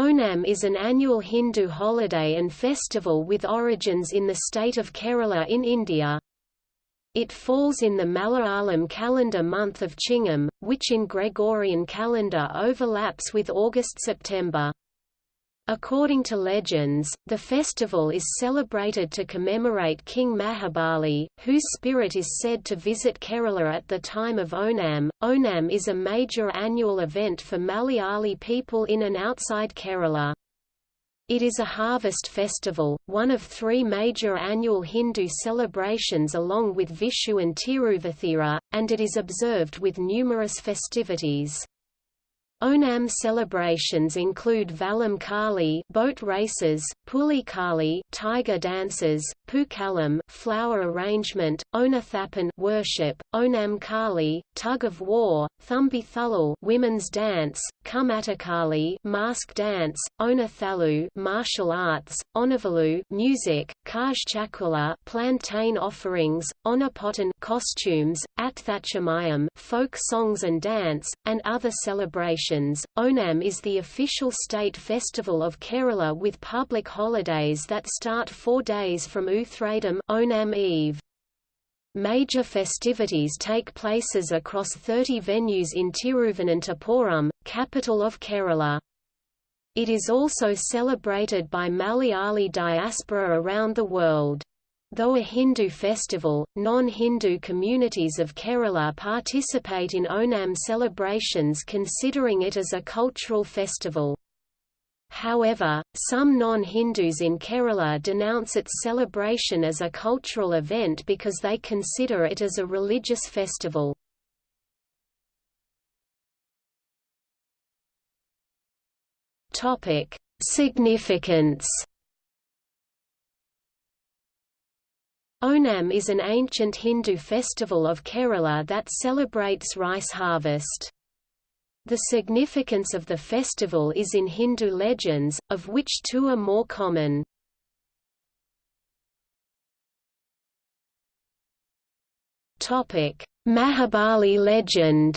Onam is an annual Hindu holiday and festival with origins in the state of Kerala in India. It falls in the Malayalam calendar month of Chingam, which in Gregorian calendar overlaps with August-September. According to legends, the festival is celebrated to commemorate King Mahabali, whose spirit is said to visit Kerala at the time of Onam. Onam is a major annual event for Malayali people in and outside Kerala. It is a harvest festival, one of three major annual Hindu celebrations along with Vishu and Tiruvathira, and it is observed with numerous festivities. Onam celebrations include Vallam Kali boat races, Puli Kali tiger dances, Pookalam flower arrangement, Onathappan worship, Onam Kali tug of war, Thumbi Thulal women's dance, Kumattakali mask dance, Onathalu martial arts, Onavalu music, Kaj Chakula plantain offerings, Onapotan costumes, Atthachamayam folk songs and dance, and other celebrations Onam is the official state festival of Kerala with public holidays that start four days from Uthradam Onam Eve. Major festivities take places across 30 venues in Tiruvananthapuram, capital of Kerala. It is also celebrated by Malayali diaspora around the world. Though a Hindu festival, non-Hindu communities of Kerala participate in Onam celebrations considering it as a cultural festival. However, some non-Hindus in Kerala denounce its celebration as a cultural event because they consider it as a religious festival. Significance Onam is an ancient Hindu festival of Kerala that celebrates rice harvest. The significance of the festival is in Hindu legends, of which two are more common. Mahabali legend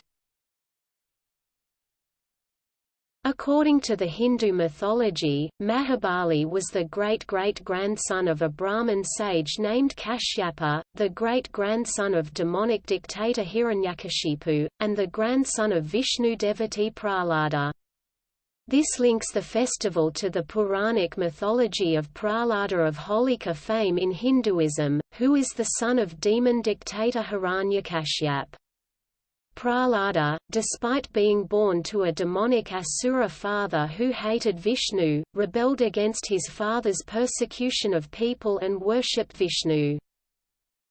According to the Hindu mythology, Mahabali was the great-great-grandson of a Brahmin sage named Kashyapa, the great-grandson of demonic dictator Hiranyakashipu, and the grandson of Vishnu devotee Prahlada. This links the festival to the Puranic mythology of Prahlada of Holika fame in Hinduism, who is the son of demon dictator Hiranyakashipu. Prahlada, despite being born to a demonic Asura father who hated Vishnu, rebelled against his father's persecution of people and worshipped Vishnu.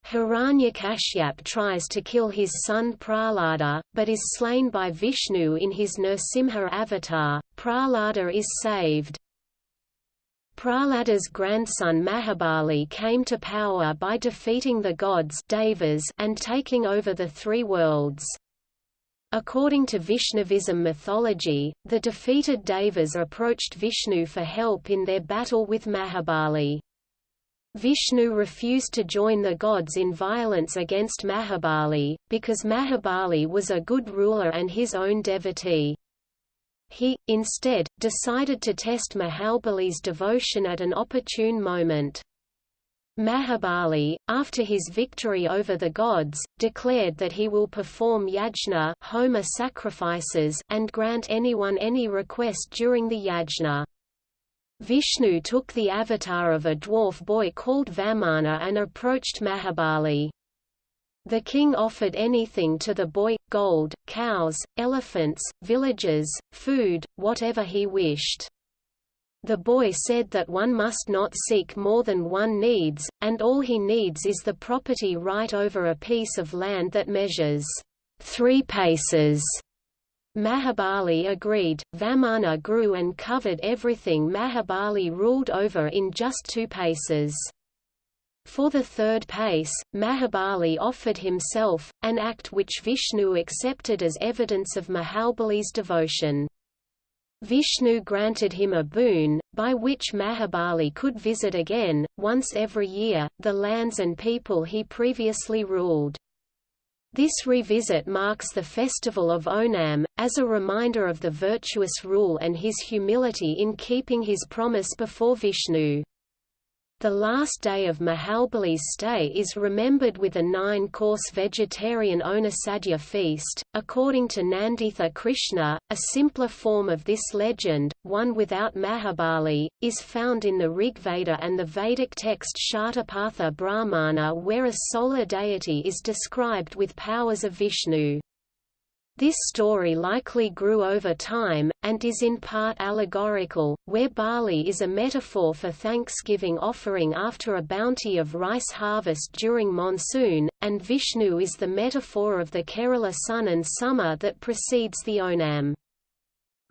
Hiranyakashipu tries to kill his son Prahlada, but is slain by Vishnu in his Nrsimha avatar. Prahlada is saved. Prahlada's grandson Mahabali came to power by defeating the gods Devas and taking over the three worlds. According to Vaishnavism mythology, the defeated Devas approached Vishnu for help in their battle with Mahabali. Vishnu refused to join the gods in violence against Mahabali, because Mahabali was a good ruler and his own devotee. He, instead, decided to test Mahabali's devotion at an opportune moment. Mahabali, after his victory over the gods, declared that he will perform yajna Homa sacrifices and grant anyone any request during the yajna. Vishnu took the avatar of a dwarf boy called Vamana and approached Mahabali. The king offered anything to the boy, gold, cows, elephants, villages, food, whatever he wished. The boy said that one must not seek more than one needs, and all he needs is the property right over a piece of land that measures three paces. Mahabali agreed, Vamana grew and covered everything Mahabali ruled over in just two paces. For the third pace, Mahabali offered himself, an act which Vishnu accepted as evidence of Mahabali's devotion. Vishnu granted him a boon, by which Mahabali could visit again, once every year, the lands and people he previously ruled. This revisit marks the festival of Onam, as a reminder of the virtuous rule and his humility in keeping his promise before Vishnu. The last day of Mahabali's stay is remembered with a nine-course vegetarian Onasadya feast. According to Nanditha Krishna, a simpler form of this legend, one without Mahabali, is found in the Rigveda and the Vedic text Shatapatha Brahmana where a solar deity is described with powers of Vishnu. This story likely grew over time, and is in part allegorical, where barley is a metaphor for thanksgiving offering after a bounty of rice harvest during monsoon, and Vishnu is the metaphor of the Kerala sun and summer that precedes the Onam.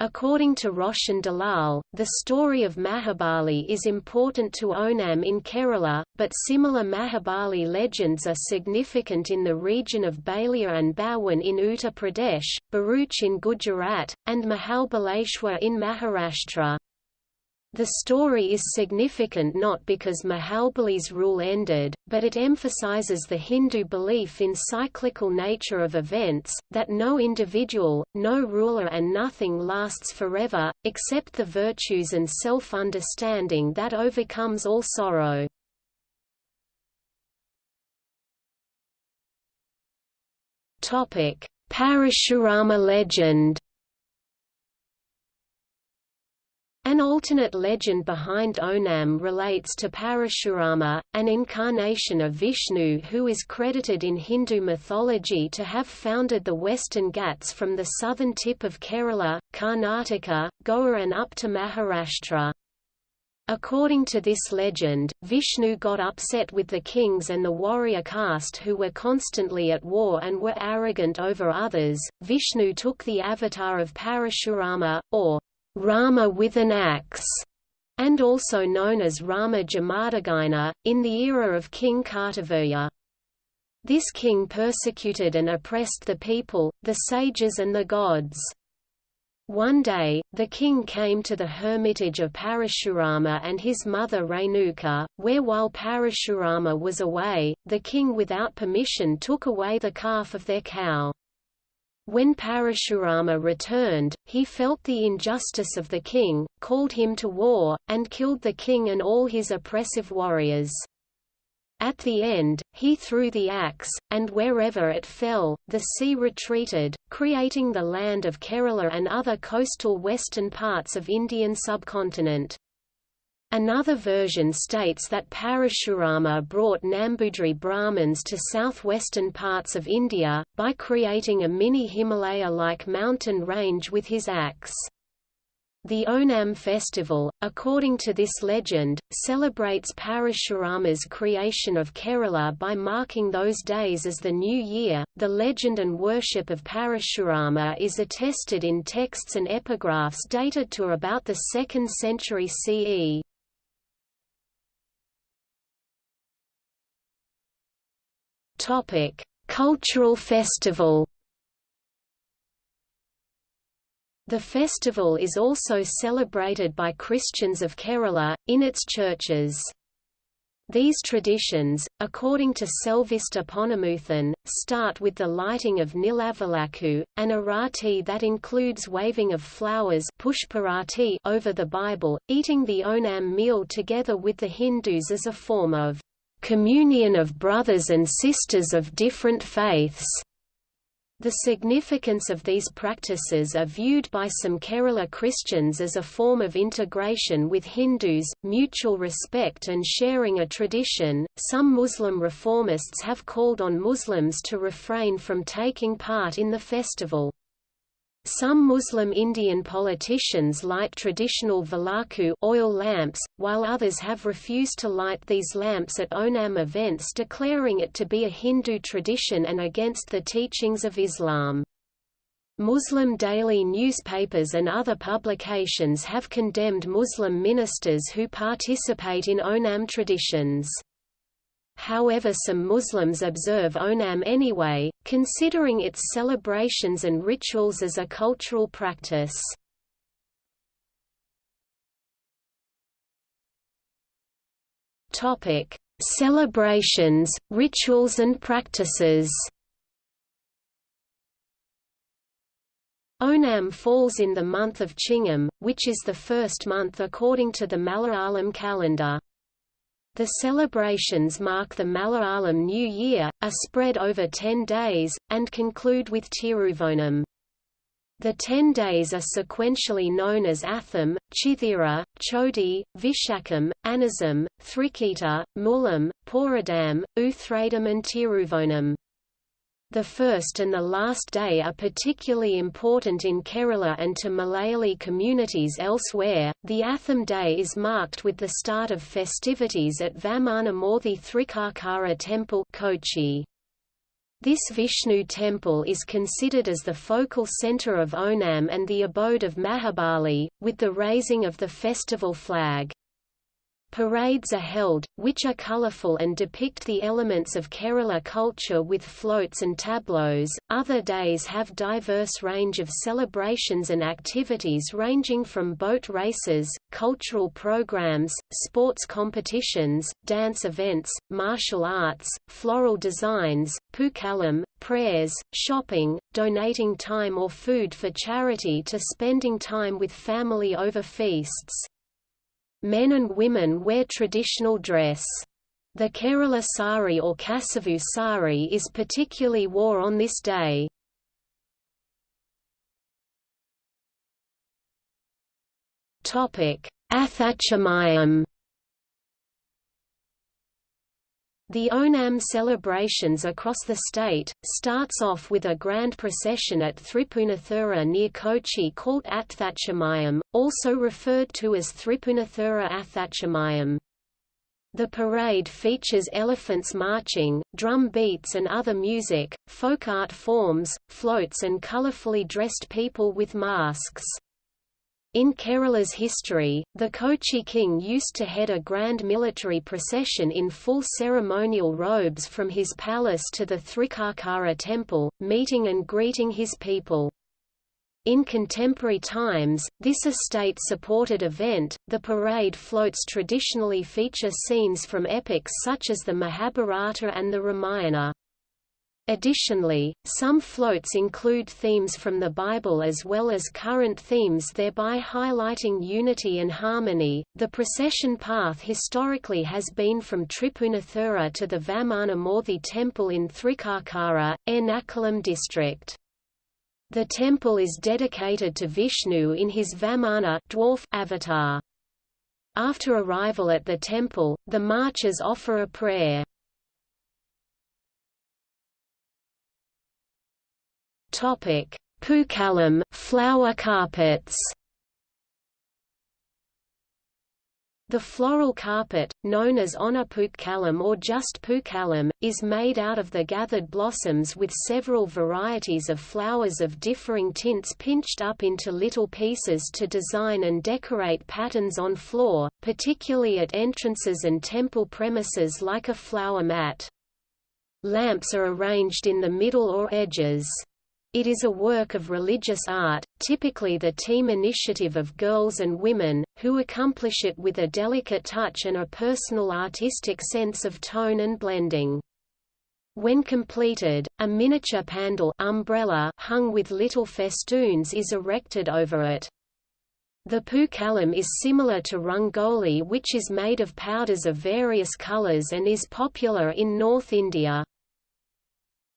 According to Roshan Dalal, the story of Mahabali is important to Onam in Kerala, but similar Mahabali legends are significant in the region of Ballia and Bawan in Uttar Pradesh, Bharuch in Gujarat, and Mahabaleshwar in Maharashtra. The story is significant not because Mahabali's rule ended, but it emphasizes the Hindu belief in cyclical nature of events, that no individual, no ruler and nothing lasts forever, except the virtues and self-understanding that overcomes all sorrow. Parashurama legend An alternate legend behind Onam relates to Parashurama, an incarnation of Vishnu who is credited in Hindu mythology to have founded the western Ghats from the southern tip of Kerala, Karnataka, Goa and up to Maharashtra. According to this legend, Vishnu got upset with the kings and the warrior caste who were constantly at war and were arrogant over others. Vishnu took the avatar of Parashurama, or Rama with an axe, and also known as Rama Jamadagina, in the era of King Kartavirya. This king persecuted and oppressed the people, the sages and the gods. One day, the king came to the hermitage of Parashurama and his mother Renuka, where while Parashurama was away, the king without permission took away the calf of their cow. When Parashurama returned, he felt the injustice of the king, called him to war, and killed the king and all his oppressive warriors. At the end, he threw the axe, and wherever it fell, the sea retreated, creating the land of Kerala and other coastal western parts of Indian subcontinent. Another version states that Parashurama brought Nambudri Brahmins to southwestern parts of India, by creating a mini Himalaya-like mountain range with his axe. The Onam festival, according to this legend, celebrates Parashurama's creation of Kerala by marking those days as the new year. The legend and worship of Parashurama is attested in texts and epigraphs dated to about the 2nd century CE. Topic: Cultural festival. The festival is also celebrated by Christians of Kerala, in its churches. These traditions, according to Selvister Ponnumuthan, start with the lighting of Nilavilakku, an arati that includes waving of flowers over the Bible, eating the Onam meal together with the Hindus as a form of communion of brothers and sisters of different faiths. The significance of these practices are viewed by some Kerala Christians as a form of integration with Hindus, mutual respect and sharing a tradition. Some Muslim reformists have called on Muslims to refrain from taking part in the festival. Some Muslim Indian politicians light traditional vilakku oil lamps, while others have refused to light these lamps at Onam events declaring it to be a Hindu tradition and against the teachings of Islam. Muslim daily newspapers and other publications have condemned Muslim ministers who participate in Onam traditions however some Muslims observe Onam anyway, considering its celebrations and rituals as a cultural practice. Celebrations, rituals and practices Onam falls in the month of Chingam, which is the first month according to the Malayalam calendar. The celebrations mark the Malayalam New Year, are spread over ten days, and conclude with Tiruvonam. The ten days are sequentially known as Atham, Chithira, Chodi, Vishakam, Anazam, Thrikita, Mulam, Poradam, Uthradam and Tiruvonam. The first and the last day are particularly important in Kerala and to Malayali communities elsewhere. The Atham Day is marked with the start of festivities at Vamanamurthy Thrikakara Temple Kochi. This Vishnu temple is considered as the focal center of Onam and the abode of Mahabali, with the raising of the festival flag. Parades are held, which are colorful and depict the elements of Kerala culture with floats and tableaus. Other days have diverse range of celebrations and activities ranging from boat races, cultural programs, sports competitions, dance events, martial arts, floral designs, pukalam, prayers, shopping, donating time or food for charity to spending time with family over feasts. Men and women wear traditional dress. The Kerala sari or Kasavu sari is particularly wore on this day. Athachamayam The Onam celebrations across the state, starts off with a grand procession at Thripunathura near Kochi called Athachamayam, also referred to as Thripunathura Athachamayam. The parade features elephants marching, drum beats and other music, folk art forms, floats and colorfully dressed people with masks. In Kerala's history, the Kochi king used to head a grand military procession in full ceremonial robes from his palace to the Thrikakara temple, meeting and greeting his people. In contemporary times, this estate-supported event, the parade floats traditionally feature scenes from epics such as the Mahabharata and the Ramayana. Additionally, some floats include themes from the Bible as well as current themes, thereby highlighting unity and harmony. The procession path historically has been from Tripunathura to the Vamanamurthy temple in Thrikakara, Ernakulam district. The temple is dedicated to Vishnu in his Vamana dwarf avatar. After arrival at the temple, the marchers offer a prayer. Topic: Pukalam flower carpets. The floral carpet, known as Onaputkalam or just Pukalam, is made out of the gathered blossoms with several varieties of flowers of differing tints pinched up into little pieces to design and decorate patterns on floor, particularly at entrances and temple premises like a flower mat. Lamps are arranged in the middle or edges. It is a work of religious art, typically the team initiative of girls and women, who accomplish it with a delicate touch and a personal artistic sense of tone and blending. When completed, a miniature pandal umbrella hung with little festoons is erected over it. The pukalam is similar to rangoli which is made of powders of various colors and is popular in North India.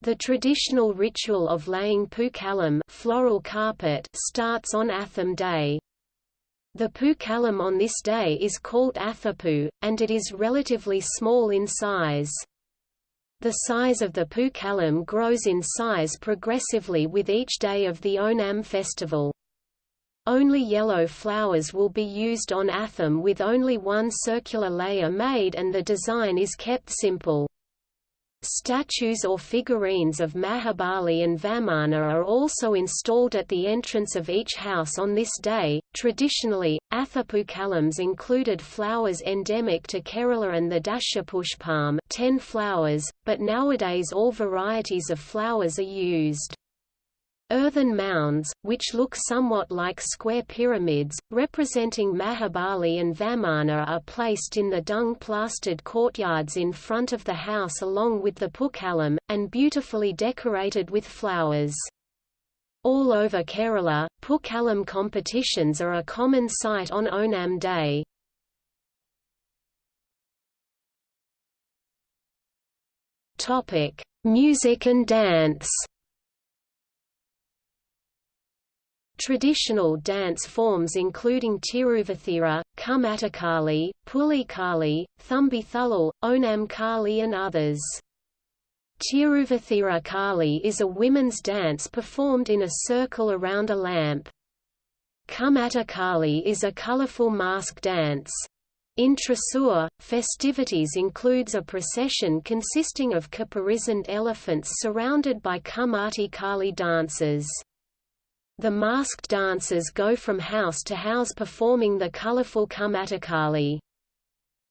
The traditional ritual of laying pukalam floral carpet starts on Atham Day. The pukalam on this day is called athapu, and it is relatively small in size. The size of the pukalam grows in size progressively with each day of the Onam festival. Only yellow flowers will be used on Atham with only one circular layer made and the design is kept simple. Statues or figurines of Mahabali and Vamana are also installed at the entrance of each house on this day. Traditionally, Athapukalams included flowers endemic to Kerala and the Dashapushpam, 10 flowers, but nowadays all varieties of flowers are used. Earthen mounds, which look somewhat like square pyramids, representing Mahabali and Vamana are placed in the dung-plastered courtyards in front of the house along with the pukalam, and beautifully decorated with flowers. All over Kerala, Pookalam competitions are a common sight on Onam Day. Music and dance. Traditional dance forms including Tiruvathira, Kumattakali, Pulikali, Thumbithulal, Onam Kali and others. Tiruvathira Kali is a women's dance performed in a circle around a lamp. Kumattakali is a colorful mask dance. In Thrissur, festivities includes a procession consisting of caparisoned elephants surrounded by Kumatti Kali dancers. The masked dancers go from house to house performing the colorful Kumattakali.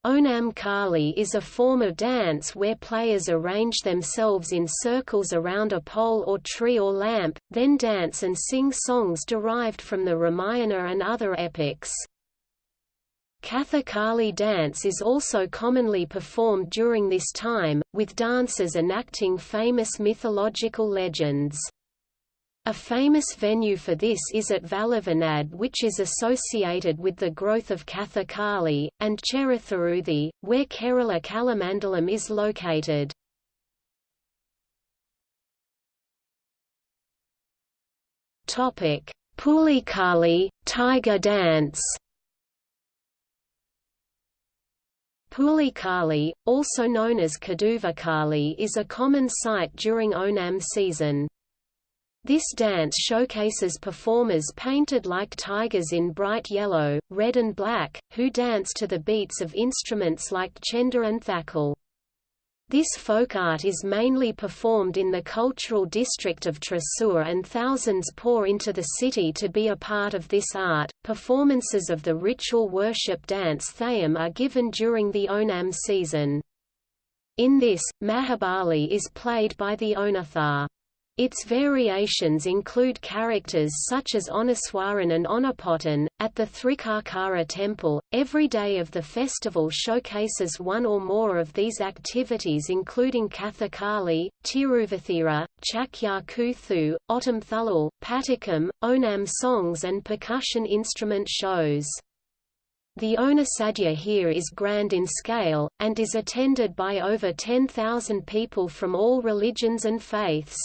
Onam Kali is a form of dance where players arrange themselves in circles around a pole or tree or lamp, then dance and sing songs derived from the Ramayana and other epics. Kathakali dance is also commonly performed during this time, with dancers enacting famous mythological legends. A famous venue for this is at Valluvanad which is associated with the growth of Kathakali, and Cheruthuruthy, where Kerala Kalamandalam is located. Pulikali, tiger dance Pulikali, also known as Kaduvakali is a common sight during Onam season. This dance showcases performers painted like tigers in bright yellow, red and black, who dance to the beats of instruments like chenda and thakil. This folk art is mainly performed in the cultural district of Thrissur and thousands pour into the city to be a part of this art. Performances of the ritual worship dance Theyyam are given during the Onam season. In this, Mahabali is played by the Onathar. Its variations include characters such as Onaswaran and Onapotan. At the Thrikakara temple, every day of the festival showcases one or more of these activities including Kathakali, Tiruvathira, Chakyar Koothu, Ottam Patakam, Onam songs and percussion instrument shows. The Onasadya here is grand in scale, and is attended by over 10,000 people from all religions and faiths.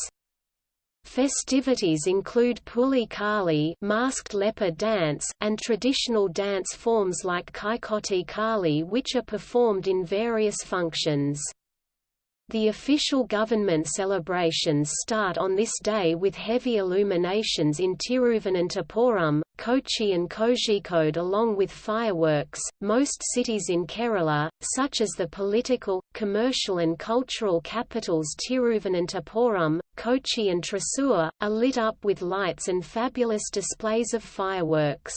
Festivities include Puli Kali masked leopard dance and traditional dance forms like Kaikoti Kali which are performed in various functions. The official government celebrations start on this day with heavy illuminations in Tiruvananthapuram, Kochi and Kozhikode along with fireworks. Most cities in Kerala, such as the political, commercial and cultural capitals Tiruvananthapuram, Kochi and Thrissur, are lit up with lights and fabulous displays of fireworks.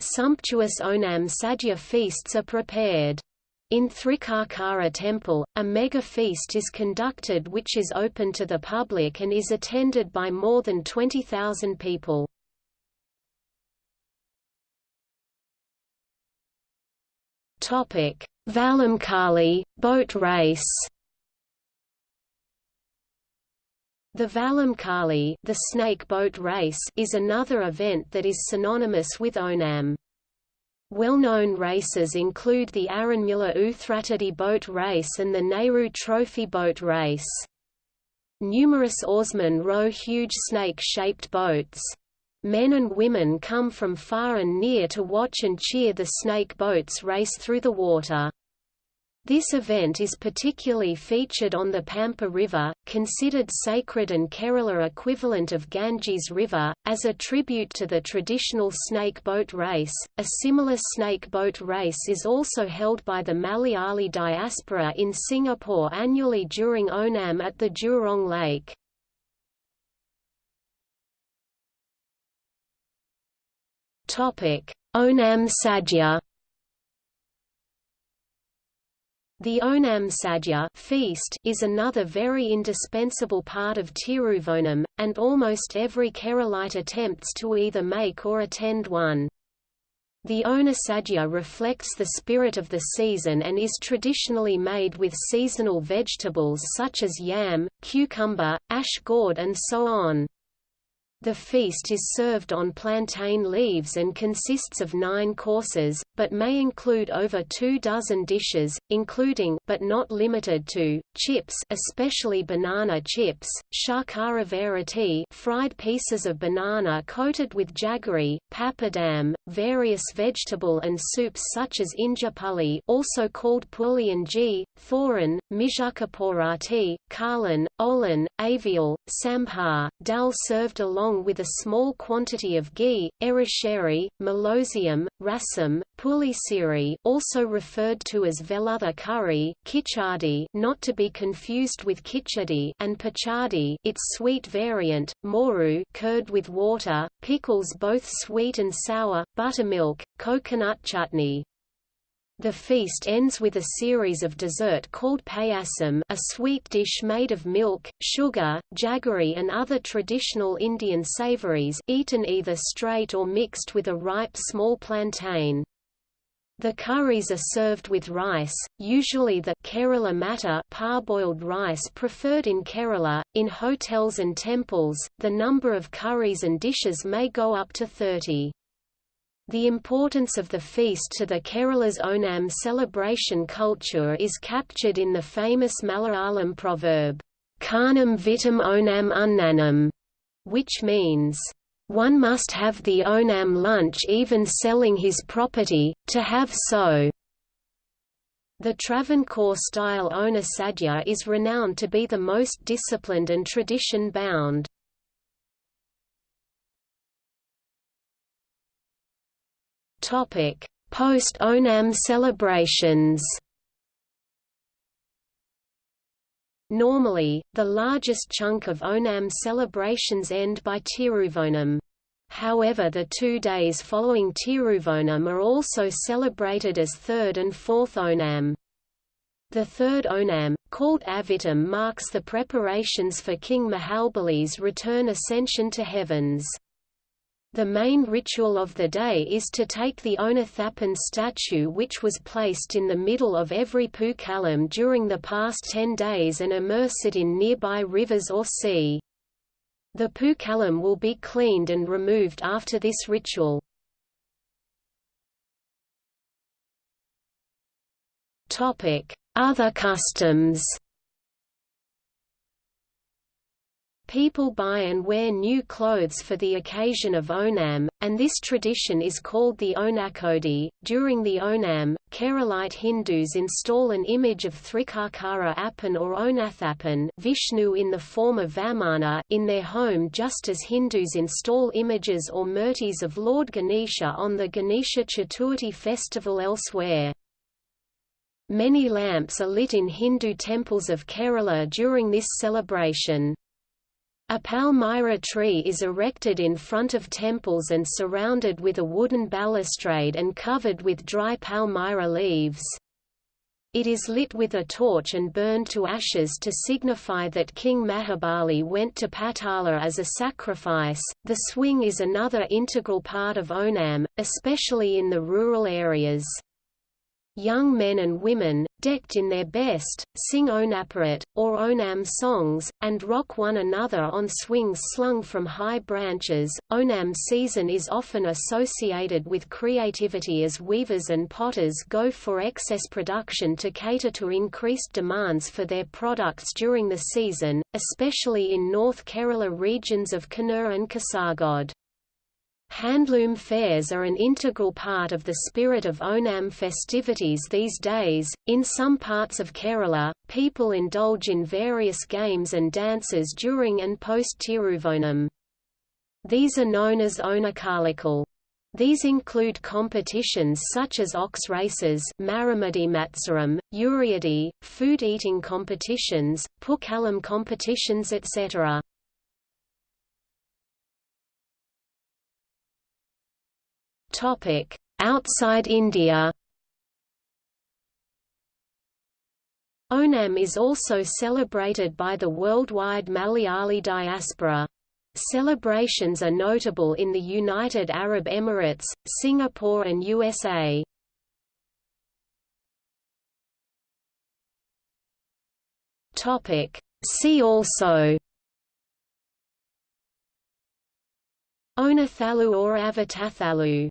Sumptuous Onam Sadhya feasts are prepared. In Thrikakara temple, a mega feast is conducted which is open to the public and is attended by more than 20,000 people. Vallamkali, boat race The Vallamkali the snake boat race is another event that is synonymous with Onam. Well-known races include the Aranmula Uthratadi boat race and the Nehru Trophy boat race. Numerous oarsmen row huge snake-shaped boats. Men and women come from far and near to watch and cheer the snake boats race through the water. This event is particularly featured on the Pampa River, considered sacred and Kerala equivalent of Ganges River, as a tribute to the traditional snake boat race. A similar snake boat race is also held by the Malayali diaspora in Singapore annually during Onam at the Jurong Lake. Topic: Onam Sadhya The Onam Sadhya feast is another very indispensable part of Tiruvonam, and almost every Keralite attempts to either make or attend one. The Onasadhya reflects the spirit of the season and is traditionally made with seasonal vegetables such as yam, cucumber, ash gourd and so on. The feast is served on plantain leaves and consists of nine courses, but may include over two dozen dishes, including but not limited to, chips especially banana chips, verity fried pieces of banana coated with jaggery, papadam, various vegetable and soups such as injapuli also called pulianji, thoran, mijukaporati, kalan, olan, avial, sambar, dal served along with a small quantity of ghee, erisheri, melosium, rasam, pulisiri also referred to as velutha curry, kichadi not to be confused with khichdi and pachadi its sweet variant, moru curd with water, pickles both sweet and sour, buttermilk, coconut chutney. The feast ends with a series of dessert called payasam a sweet dish made of milk, sugar, jaggery and other traditional Indian savories eaten either straight or mixed with a ripe small plantain. The curries are served with rice, usually the Kerala matta parboiled rice preferred in Kerala. In hotels and temples, the number of curries and dishes may go up to 30. The importance of the feast to the Kerala's Onam celebration culture is captured in the famous Malayalam proverb, Karnam vitam Onam unnanam, which means, one must have the Onam lunch even selling his property, to have so. The Travancore-style Ona Sadhya is renowned to be the most disciplined and tradition-bound. Post-Onam celebrations. Normally, the largest chunk of Onam celebrations end by Tiruvonam. However the two days following Tiruvonam are also celebrated as third and fourth Onam. The third Onam, called Avitam marks the preparations for King Mahabali's return ascension to heavens. The main ritual of the day is to take the Onathapan statue which was placed in the middle of every Pookalam during the past ten days and immerse it in nearby rivers or sea. The Pookalam will be cleaned and removed after this ritual. Other customs People buy and wear new clothes for the occasion of Onam, and this tradition is called the Onakodi. During the Onam, Keralite Hindus install an image of Thrikakara Appan or Onathappan Vishnu in the form of Vamana in their home just as Hindus install images or murtis of Lord Ganesha on the Ganesha Chaturthi festival elsewhere. Many lamps are lit in Hindu temples of Kerala during this celebration. A palmyra tree is erected in front of temples and surrounded with a wooden balustrade and covered with dry palmyra leaves. It is lit with a torch and burned to ashes to signify that King Mahabali went to Patala as a sacrifice. The swing is another integral part of Onam, especially in the rural areas. Young men and women, decked in their best, sing Onaparat, or Onam songs, and rock one another on swings slung from high branches. Onam season is often associated with creativity as weavers and potters go for excess production to cater to increased demands for their products during the season, especially in North Kerala regions of Kannur and Kasargod. Handloom fairs are an integral part of the spirit of Onam festivities these days. In some parts of Kerala, people indulge in various games and dances during and post Tiruvonam. These are known as Onakalikal. These include competitions such as ox races Maramadi Matsaram, Uriadi, food eating competitions, Pookalam competitions etc. Outside India. Onam is also celebrated by the worldwide Malayali diaspora. Celebrations are notable in the United Arab Emirates, Singapore and USA. See also Onathalu or Avatathalu